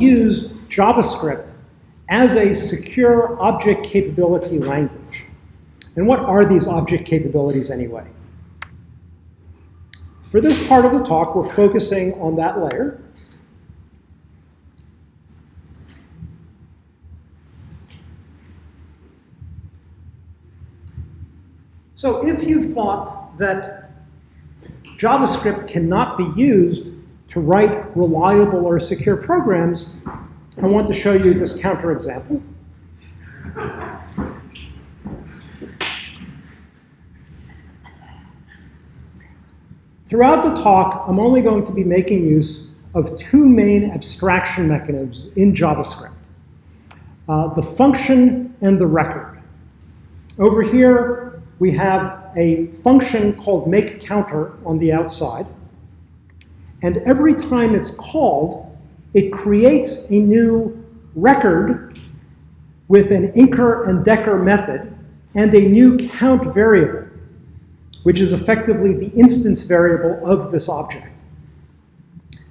use JavaScript as a secure object capability language. And what are these object capabilities anyway? For this part of the talk, we're focusing on that layer. So if you thought that JavaScript cannot be used to write reliable or secure programs, I want to show you this counterexample. Throughout the talk, I'm only going to be making use of two main abstraction mechanisms in JavaScript, uh, the function and the record. Over here, we have a function called makeCounter on the outside. And every time it's called, it creates a new record with an inker and decker method and a new count variable, which is effectively the instance variable of this object.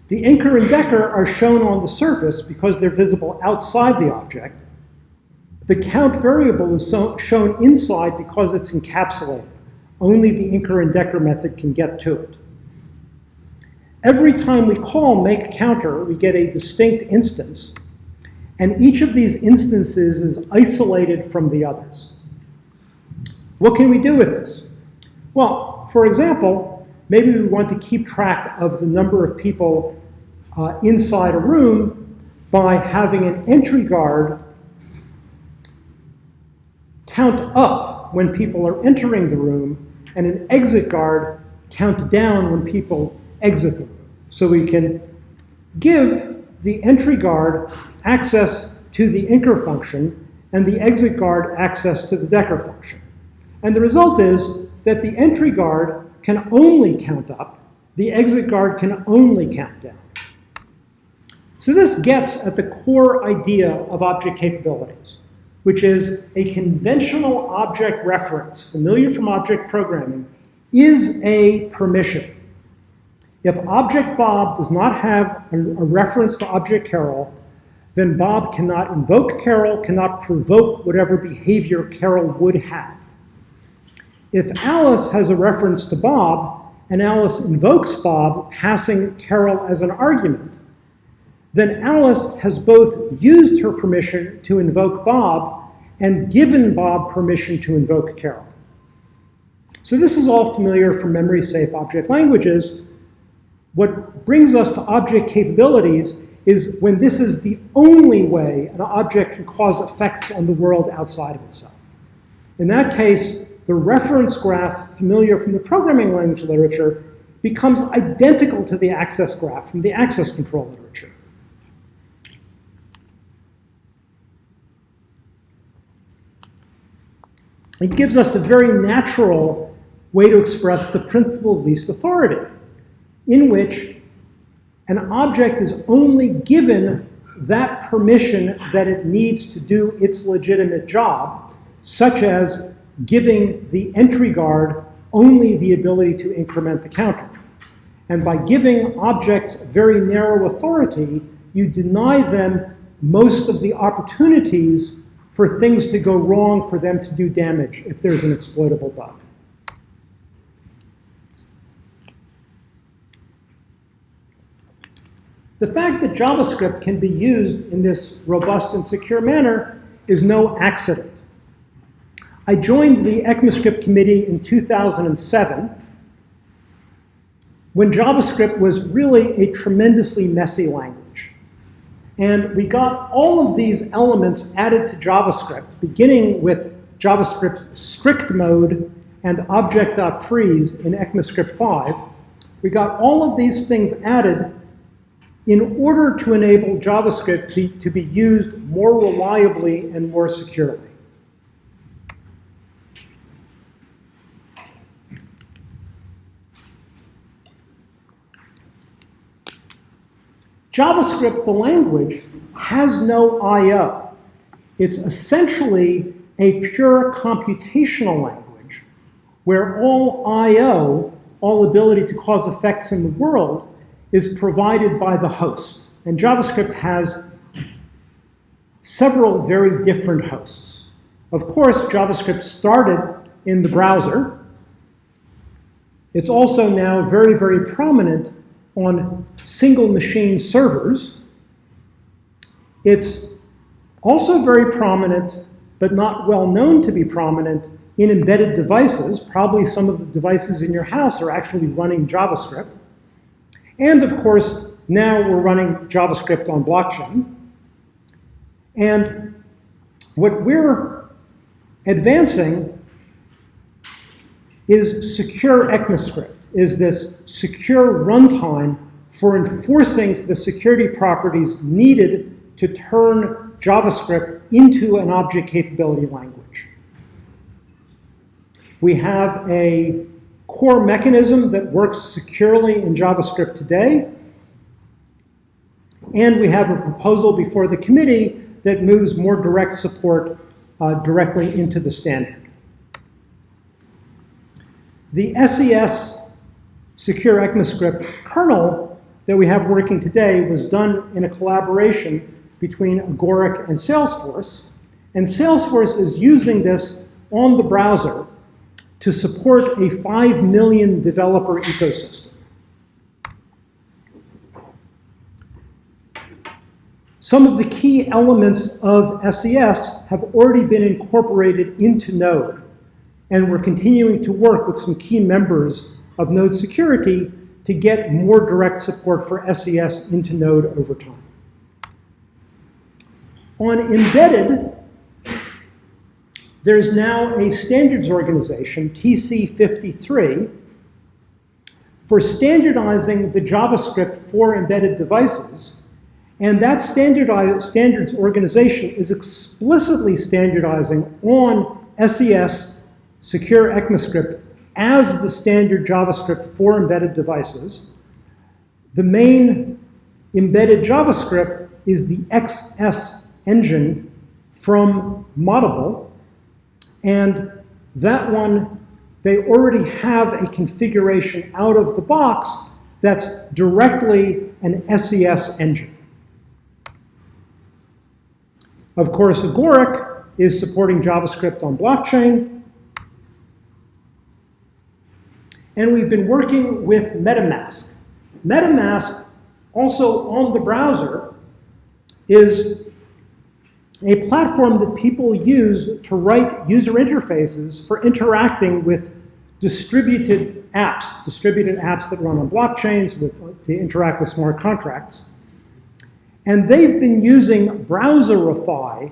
The inker and decker are shown on the surface because they're visible outside the object. The count variable is so shown inside because it's encapsulated. Only the inker and decker method can get to it. Every time we call make counter, we get a distinct instance. And each of these instances is isolated from the others. What can we do with this? Well, for example, maybe we want to keep track of the number of people uh, inside a room by having an entry guard count up when people are entering the room and an exit guard count down when people exit the room. So we can give the entry guard access to the inker function and the exit guard access to the decker function. And the result is that the entry guard can only count up, the exit guard can only count down. So this gets at the core idea of object capabilities, which is a conventional object reference, familiar from object programming, is a permission. If object Bob does not have a, a reference to object Carol, then Bob cannot invoke Carol, cannot provoke whatever behavior Carol would have. If Alice has a reference to Bob, and Alice invokes Bob, passing Carol as an argument, then Alice has both used her permission to invoke Bob and given Bob permission to invoke Carol. So this is all familiar from memory-safe object languages, what brings us to object capabilities is when this is the only way an object can cause effects on the world outside of itself. In that case, the reference graph familiar from the programming language literature becomes identical to the access graph from the access control literature. It gives us a very natural way to express the principle of least authority in which an object is only given that permission that it needs to do its legitimate job, such as giving the entry guard only the ability to increment the counter. And by giving objects very narrow authority, you deny them most of the opportunities for things to go wrong for them to do damage if there's an exploitable bug. The fact that JavaScript can be used in this robust and secure manner is no accident. I joined the ECMAScript committee in 2007 when JavaScript was really a tremendously messy language. And we got all of these elements added to JavaScript, beginning with JavaScript strict mode and object.freeze in ECMAScript 5. We got all of these things added in order to enable JavaScript be, to be used more reliably and more securely. JavaScript, the language, has no I.O. It's essentially a pure computational language where all I.O., all ability to cause effects in the world, is provided by the host. And JavaScript has several very different hosts. Of course, JavaScript started in the browser. It's also now very, very prominent on single machine servers. It's also very prominent, but not well known to be prominent, in embedded devices. Probably some of the devices in your house are actually running JavaScript. And of course, now we're running JavaScript on blockchain. And what we're advancing is secure ECMAScript, is this secure runtime for enforcing the security properties needed to turn JavaScript into an object capability language. We have a core mechanism that works securely in JavaScript today. And we have a proposal before the committee that moves more direct support uh, directly into the standard. The SES Secure ECMAScript kernel that we have working today was done in a collaboration between Agoric and Salesforce. And Salesforce is using this on the browser to support a 5 million developer ecosystem. Some of the key elements of SES have already been incorporated into Node, and we're continuing to work with some key members of Node security to get more direct support for SES into Node over time. On embedded, there's now a standards organization, TC53, for standardizing the JavaScript for embedded devices. And that standards organization is explicitly standardizing on SES Secure ECMAScript as the standard JavaScript for embedded devices. The main embedded JavaScript is the XS engine from Moddable, and that one, they already have a configuration out of the box that's directly an SES engine. Of course, Agoric is supporting JavaScript on blockchain. And we've been working with MetaMask. MetaMask, also on the browser, is a platform that people use to write user interfaces for interacting with distributed apps, distributed apps that run on blockchains with, to interact with smart contracts. And they've been using Browserify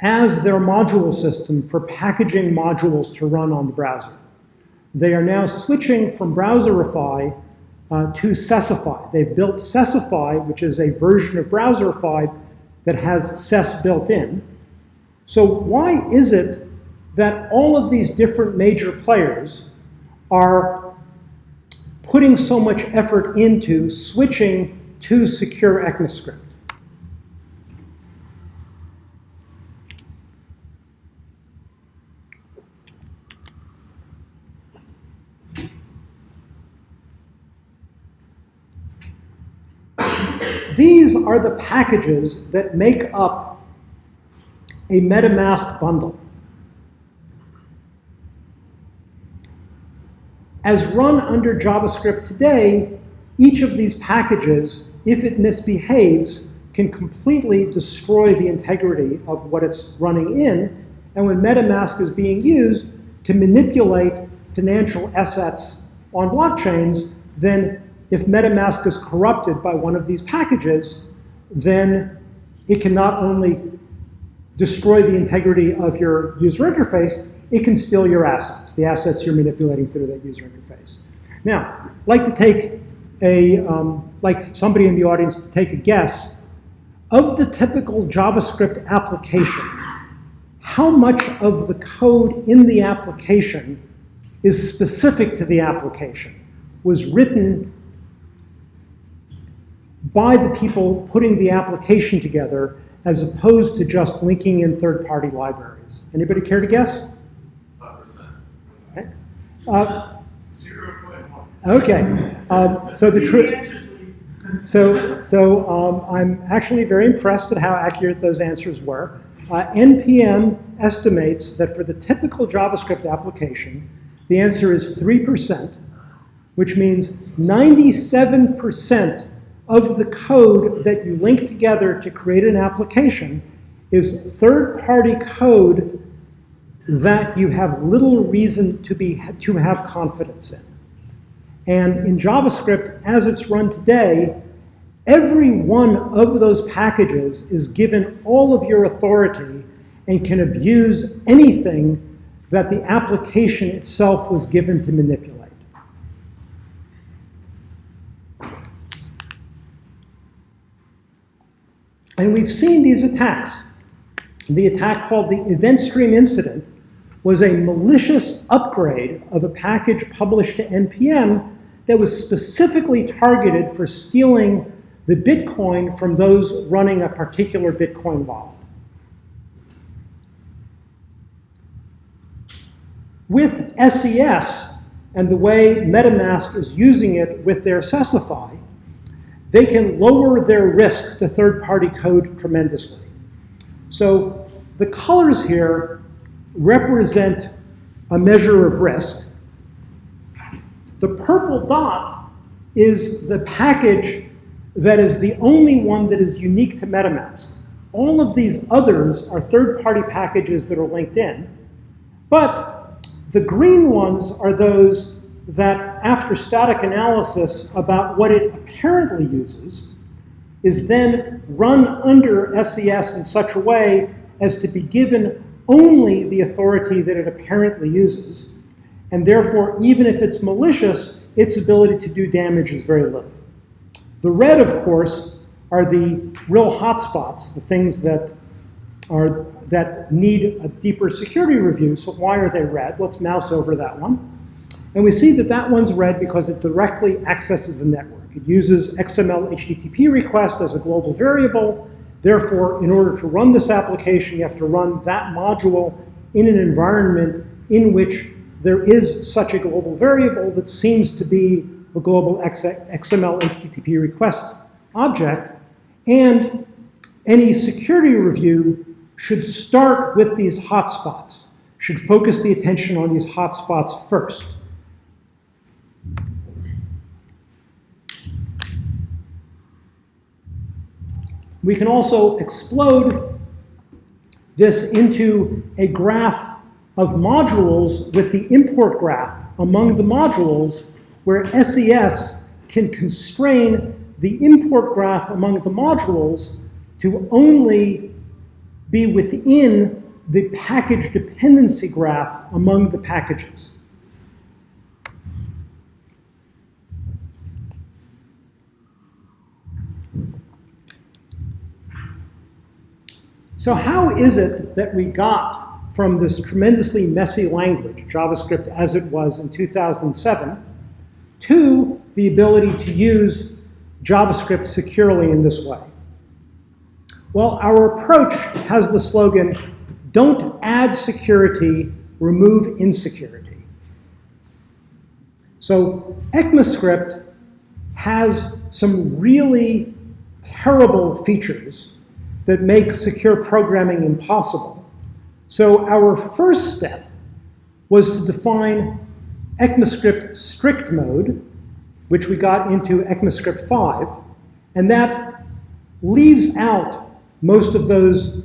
as their module system for packaging modules to run on the browser. They are now switching from Browserify uh, to Sesify. They've built Sesify, which is a version of Browserify that has SES built in. So why is it that all of these different major players are putting so much effort into switching to secure ECMAScript? These are the packages that make up a MetaMask bundle. As run under JavaScript today, each of these packages, if it misbehaves, can completely destroy the integrity of what it's running in. And when MetaMask is being used to manipulate financial assets on blockchains, then if MetaMask is corrupted by one of these packages, then it can not only destroy the integrity of your user interface, it can steal your assets, the assets you're manipulating through that user interface. Now, I'd like to take a, um, like somebody in the audience to take a guess, of the typical JavaScript application, how much of the code in the application is specific to the application, was written by the people putting the application together as opposed to just linking in third-party libraries. Anybody care to guess? 5%. Okay. Uh, 0.1. okay. Um, so the truth. So, so um, I'm actually very impressed at how accurate those answers were. Uh, NPM estimates that for the typical JavaScript application, the answer is 3%, which means 97% of the code that you link together to create an application is third-party code that you have little reason to, be, to have confidence in. And in JavaScript, as it's run today, every one of those packages is given all of your authority and can abuse anything that the application itself was given to manipulate. And we've seen these attacks. The attack called the event stream incident was a malicious upgrade of a package published to NPM that was specifically targeted for stealing the Bitcoin from those running a particular Bitcoin wallet. With SES and the way MetaMask is using it with their Sesify, they can lower their risk to third-party code tremendously. So the colors here represent a measure of risk. The purple dot is the package that is the only one that is unique to MetaMask. All of these others are third-party packages that are linked in. But the green ones are those that after static analysis about what it apparently uses, is then run under SES in such a way as to be given only the authority that it apparently uses. And therefore, even if it's malicious, its ability to do damage is very little. The red, of course, are the real hotspots, the things that are that need a deeper security review. So why are they red? Let's mouse over that one. And we see that that one's red because it directly accesses the network. It uses XML HTTP request as a global variable. Therefore, in order to run this application, you have to run that module in an environment in which there is such a global variable that seems to be a global XML HTTP request object. And any security review should start with these hotspots, should focus the attention on these hotspots first. We can also explode this into a graph of modules with the import graph among the modules where SES can constrain the import graph among the modules to only be within the package dependency graph among the packages. So how is it that we got from this tremendously messy language, JavaScript as it was in 2007, to the ability to use JavaScript securely in this way? Well, our approach has the slogan, don't add security, remove insecurity. So ECMAScript has some really terrible features that make secure programming impossible. So our first step was to define ECMAScript strict mode, which we got into ECMAScript 5, and that leaves out most of those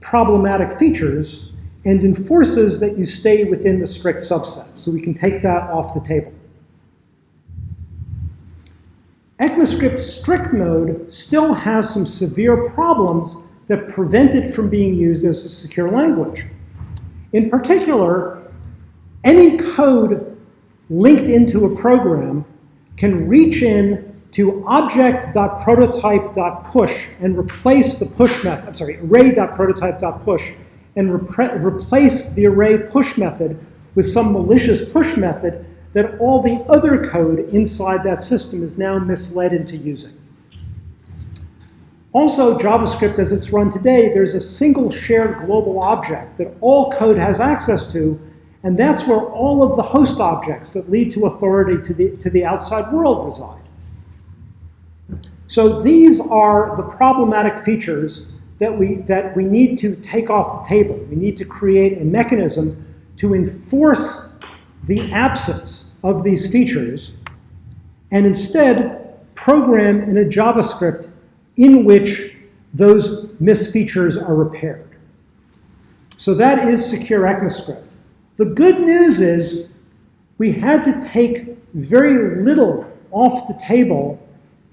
problematic features and enforces that you stay within the strict subset. So we can take that off the table. ECMAScript strict mode still has some severe problems that prevent it from being used as a secure language. In particular, any code linked into a program can reach in to object.prototype.push and replace the push method, I'm sorry, array.prototype.push and replace the array push method with some malicious push method that all the other code inside that system is now misled into using. Also, JavaScript, as it's run today, there's a single shared global object that all code has access to, and that's where all of the host objects that lead to authority to the, to the outside world reside. So these are the problematic features that we, that we need to take off the table. We need to create a mechanism to enforce the absence of these features and instead program in a JavaScript in which those misfeatures are repaired. So that is secure ECMAScript. The good news is we had to take very little off the table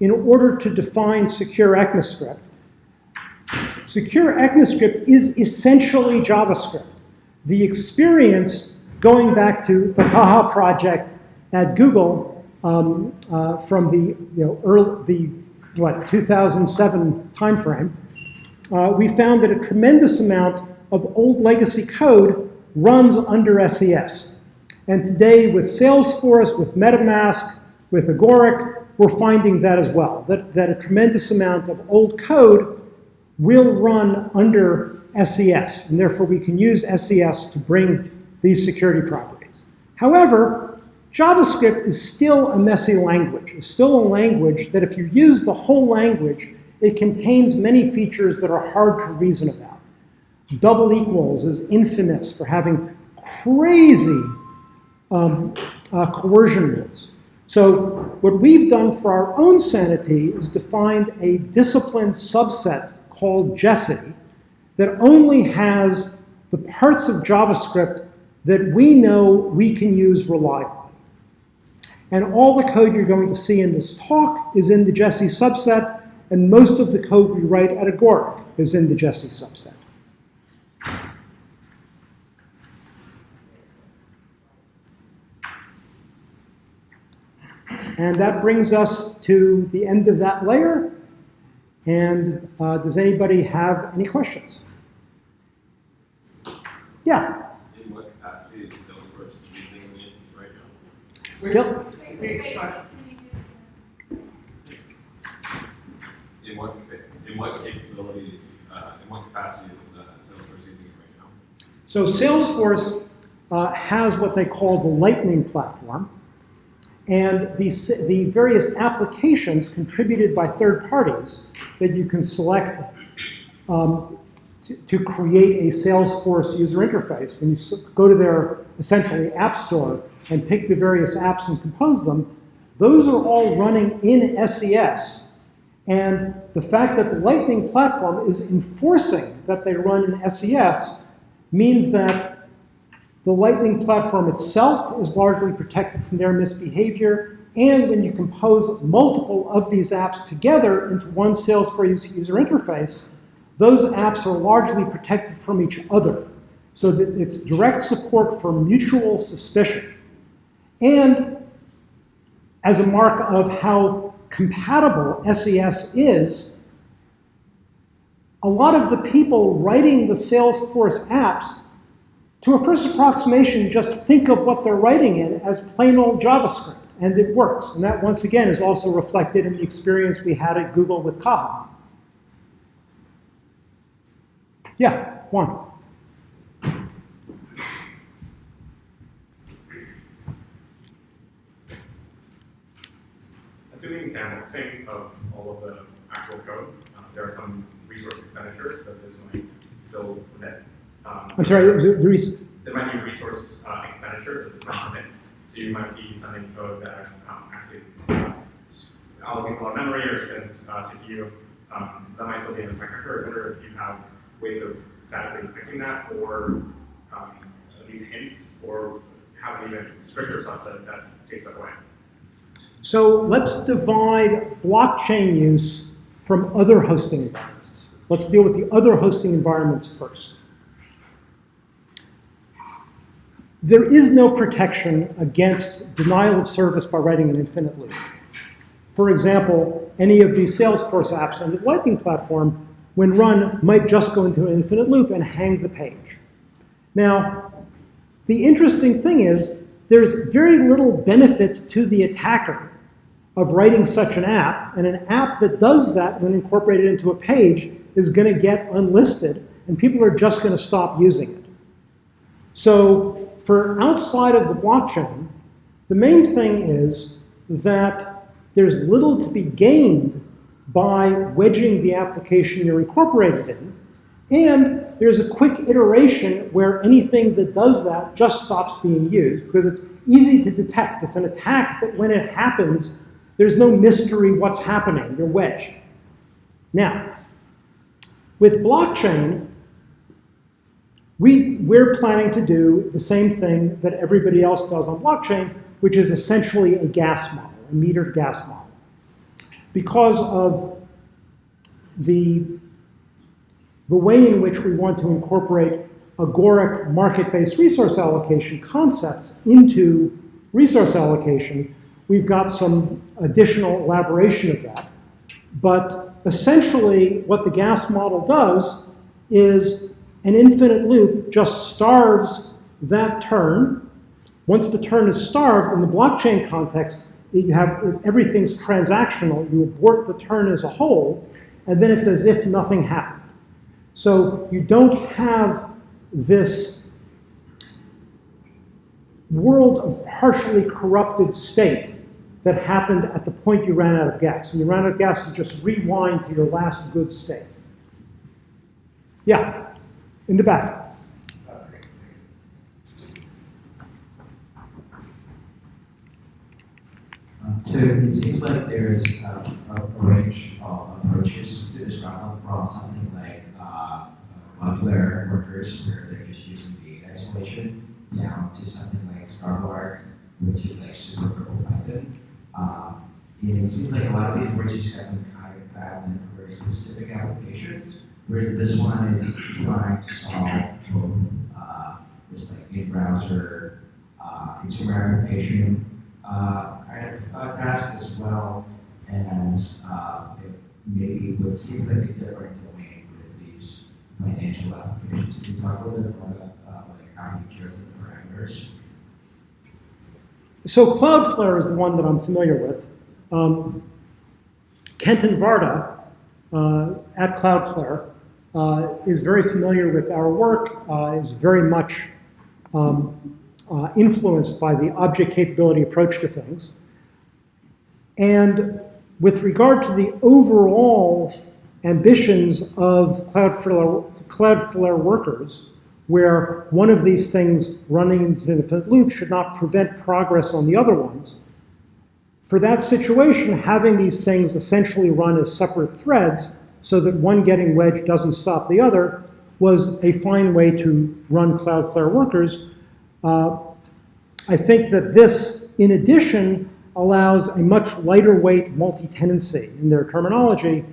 in order to define secure ECMAScript. Secure ECMAScript is essentially JavaScript. The experience going back to the Caja project at Google um, uh, from the you know early, the what 2007 timeframe, uh, we found that a tremendous amount of old legacy code runs under SES. And today with Salesforce, with MetaMask, with Agoric, we're finding that as well, that, that a tremendous amount of old code will run under SES, and therefore we can use SES to bring these security properties. However, JavaScript is still a messy language. It's still a language that if you use the whole language, it contains many features that are hard to reason about. Double equals is infamous for having crazy um, uh, coercion rules. So what we've done for our own sanity is defined a disciplined subset called Jessie that only has the parts of JavaScript that we know we can use reliably. And all the code you're going to see in this talk is in the Jessie subset, and most of the code we write at Agoric is in the Jessie subset. And that brings us to the end of that layer. And uh, does anybody have any questions? Yeah. In what capacity is Salesforce using it right now? So, In what, in what capabilities, uh, in what capacity is uh, Salesforce using it right now? so Salesforce uh, has what they call the Lightning platform. And the, the various applications contributed by third parties that you can select um, to, to, create a Salesforce user interface. When you go to their essentially app store and pick the various apps and compose them, those are all running in SES. And the fact that the Lightning platform is enforcing that they run in SES means that the Lightning platform itself is largely protected from their misbehavior. And when you compose multiple of these apps together into one Salesforce user interface, those apps are largely protected from each other. So that it's direct support for mutual suspicion. And as a mark of how compatible SES is, a lot of the people writing the Salesforce apps to a first approximation, just think of what they're writing in as plain old JavaScript, and it works. And that, once again, is also reflected in the experience we had at Google with Caja. Yeah, Juan. Sampling of all of the actual code, uh, there are some resource expenditures that this might still net um, I'm sorry, the, the there might be resource uh, expenditures that this not permit. So you might be sending code that um, actually uh, allocates a lot of memory or spends uh, CPU. Um, so that might still be in the. I wonder if you have ways of statically detecting that or um, at least hints or have an even stricter subset that takes that away. So let's divide blockchain use from other hosting environments. Let's deal with the other hosting environments first. there is no protection against denial of service by writing an infinite loop. For example, any of these Salesforce apps on the Lightning platform, when run, might just go into an infinite loop and hang the page. Now, the interesting thing is there's very little benefit to the attacker of writing such an app, and an app that does that when incorporated into a page is going to get unlisted, and people are just going to stop using it. So for outside of the blockchain, the main thing is that there's little to be gained by wedging the application you're incorporated in. And there's a quick iteration where anything that does that just stops being used because it's easy to detect. It's an attack that when it happens, there's no mystery what's happening. You're wedged. Now, with blockchain, we, we're planning to do the same thing that everybody else does on blockchain, which is essentially a gas model, a metered gas model. Because of the, the way in which we want to incorporate agoric market-based resource allocation concepts into resource allocation, we've got some additional elaboration of that. But essentially, what the gas model does is an infinite loop just starves that turn. Once the turn is starved, in the blockchain context, you have everything's transactional. You abort the turn as a whole, and then it's as if nothing happened. So you don't have this world of partially corrupted state that happened at the point you ran out of gas. When you ran out of gas, you just rewind to your last good state. Yeah, in the back. Um, So it seems like there's uh, a a range of approaches to this problem from something like uh, Cloudflare workers where they're just using data isolation down to something like Starlark, which is like super purple Python. Um, and it seems like a lot of these approaches have been kind of bad for specific applications, whereas this one is trying to solve both uh, this like in-browser uh, consumer application uh, kind of uh, task as well as uh, it maybe what seems like a different financial applications. Can you talk a little bit more about uh, like how you chose the parameters? So Cloudflare is the one that I'm familiar with. Um, Kenton Varda uh, at Cloudflare uh, is very familiar with our work, uh, is very much um, uh, influenced by the object capability approach to things. And with regard to the overall ambitions of Cloudflare, Cloudflare workers, where one of these things running into an infinite loop should not prevent progress on the other ones, for that situation, having these things essentially run as separate threads so that one getting wedged doesn't stop the other was a fine way to run Cloudflare workers. Uh, I think that this, in addition, allows a much lighter weight multi-tenancy in their terminology.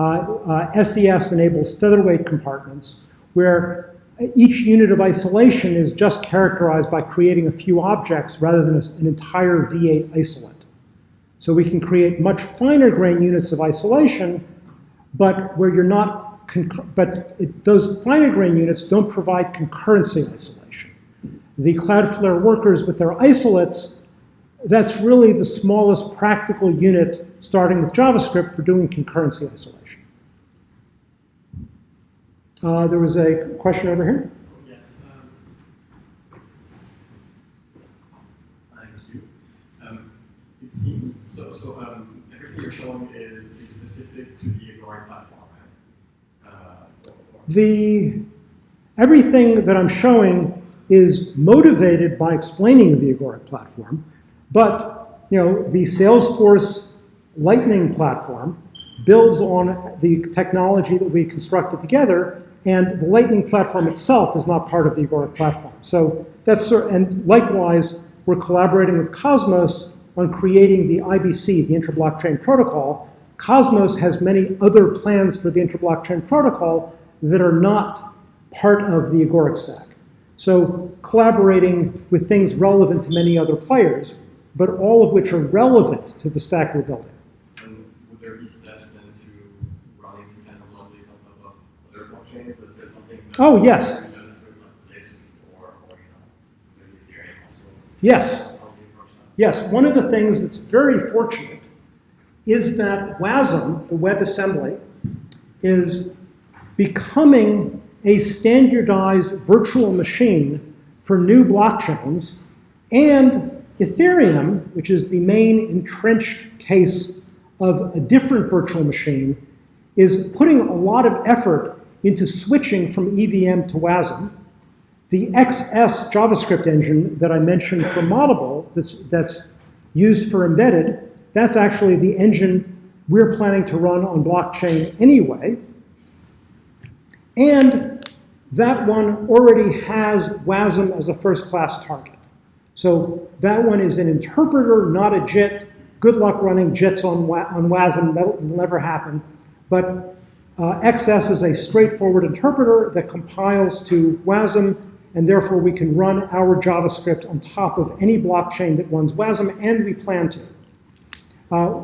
Uh, uh, SES enables featherweight compartments where each unit of isolation is just characterized by creating a few objects rather than an entire V8 isolate. So we can create much finer grain units of isolation, but where you're not, but it, those finer grain units don't provide concurrency isolation. The Cloudflare workers with their isolates, that's really the smallest practical unit starting with JavaScript for doing concurrency isolation. Uh, there was a question over here. Yes. Um, thank you. Um, it seems so. So um, everything you're showing is, is specific to the Agoric platform. Right? Uh, The, everything that I'm showing is motivated by explaining the Agoric platform, but you know, the Salesforce Lightning platform builds on the technology that we constructed together, and the Lightning platform itself is not part of the Agoric platform. So that's and likewise, we're collaborating with Cosmos on creating the IBC, the Interblockchain Protocol. Cosmos has many other plans for the Interblockchain Protocol that are not part of the Agoric stack. So collaborating with things relevant to many other players, but all of which are relevant to the stack we're building. And would there be steps then to running this kind of logic on top of other blockchains? Let's say something. that- Oh, yes. that is with, like Lisk or, or you know, maybe Also. Yes. That? Yes, one of the things that's very fortunate is that WASM, the WebAssembly, is becoming a standardized virtual machine for new blockchains, and Ethereum, which is the main entrenched case of a different virtual machine is putting a lot of effort into switching from EVM to WASM. The XS JavaScript engine that I mentioned for Moddable that's, that's used for embedded, that's actually the engine we're planning to run on blockchain anyway. And that one already has WASM as a first-class target. So that one is an interpreter, not a JIT. Good luck running JITs on, on WASM, that'll never happen. But XS is a straightforward interpreter that compiles to WASM, and therefore we can run our JavaScript on top of any blockchain that runs WASM, and we plan to. Uh,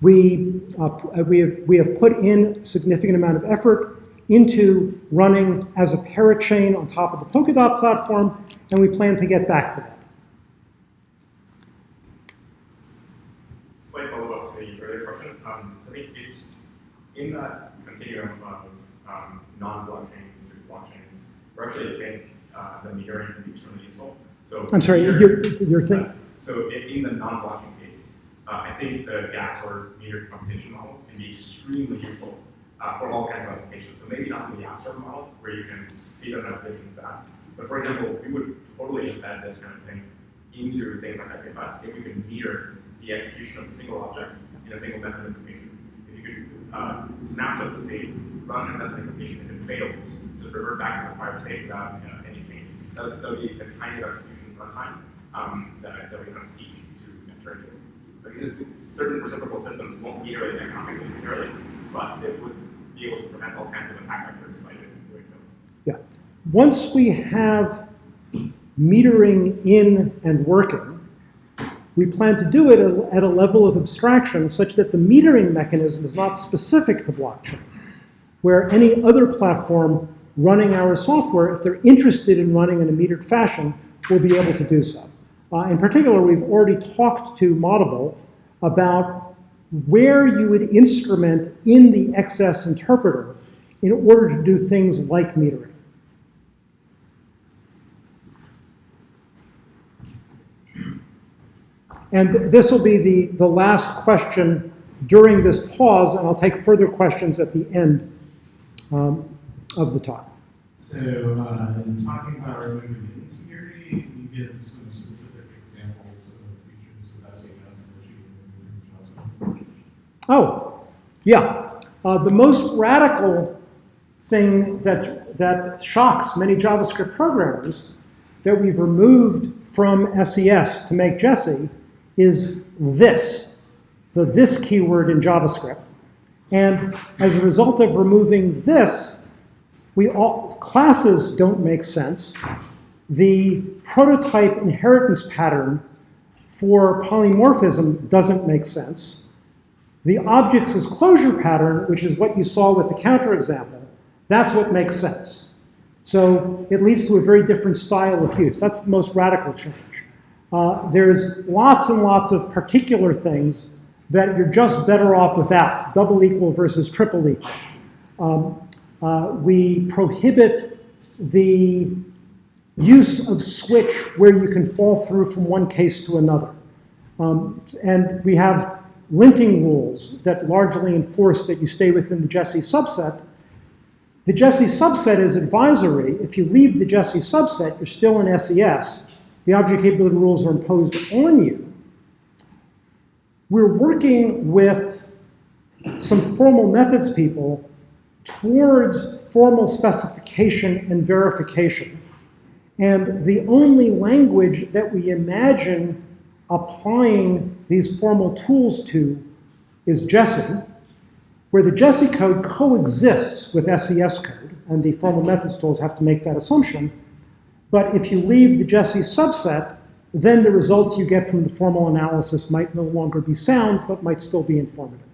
we, uh, we, have, we have put in a significant amount of effort into running as a parachain on top of the Polkadot platform, and we plan to get back to that. Slight follow-up to the earlier question. Um, so I think it's in that continuum of um, non-blockchains to blockchains, we actually think uh, the metering can be extremely useful. So I'm sorry, meter- your, your thing? uh, so in, the non-blockchain case, uh, I think the gas or metered computation model can be extremely useful uh, for all kinds of applications. So maybe not in the app store model where you can see the notifications back, but for example, we would totally embed this kind of thing into things like IPFS if we could meter the execution of a single object in a single method implementation. If you could uh, snapshot the state, run a method implementation, and it fails, just revert back to the prior state without any change. That would, be the kind of execution runtime um, that, that we kind of seek to enter into. Because certain reciprocal systems won't meter it economically necessarily, but it would be able to prevent all kinds of attack vectors by doing so. Yeah. Once we have metering in and working, we plan to do it at- a level of abstraction such that the metering mechanism is not specific to blockchain, where any other platform running our software, if they're interested in running in a metered fashion, will be able to do so. Uh, in particular, we've already talked to Moddable about where you would instrument in the XS interpreter in order to do things like metering. And th- this will be the, the last question during this pause, and I'll take further questions at the end um, of the talk. So, uh, in talking about removing insecurity, can you give some specific examples of features of SES that you JavaScript? Oh, yeah. Uh, the most radical thing that, that shocks many JavaScript programmers that we've removed from SES to make Jessie is this, the this keyword in JavaScript. And as a result of removing this, we all, classes don't make sense. The prototype inheritance pattern for polymorphism doesn't make sense. The objects as closure pattern, which is what you saw with the counterexample, that's what makes sense. So it leads to a very different style of use. That's the most radical change. Uh, there's lots and lots of particular things that you're just better off without, double equal versus triple equal. Um, uh, we prohibit the use of switch where you can fall through from one case to another. Um, and we have linting rules that largely enforce that you stay within the Jessie subset. The Jessie subset is advisory. If you leave the Jessie subset, you're still in SES. The object capability rules are imposed on you. We're working with some formal methods people towards formal specification and verification. And the only language that we imagine applying these formal tools to is Jessie, where the Jessie code coexists with SES code, and the formal methods tools have to make that assumption. But if you leave the Jessie subset, then the results you get from the formal analysis might no longer be sound, but might still be informative.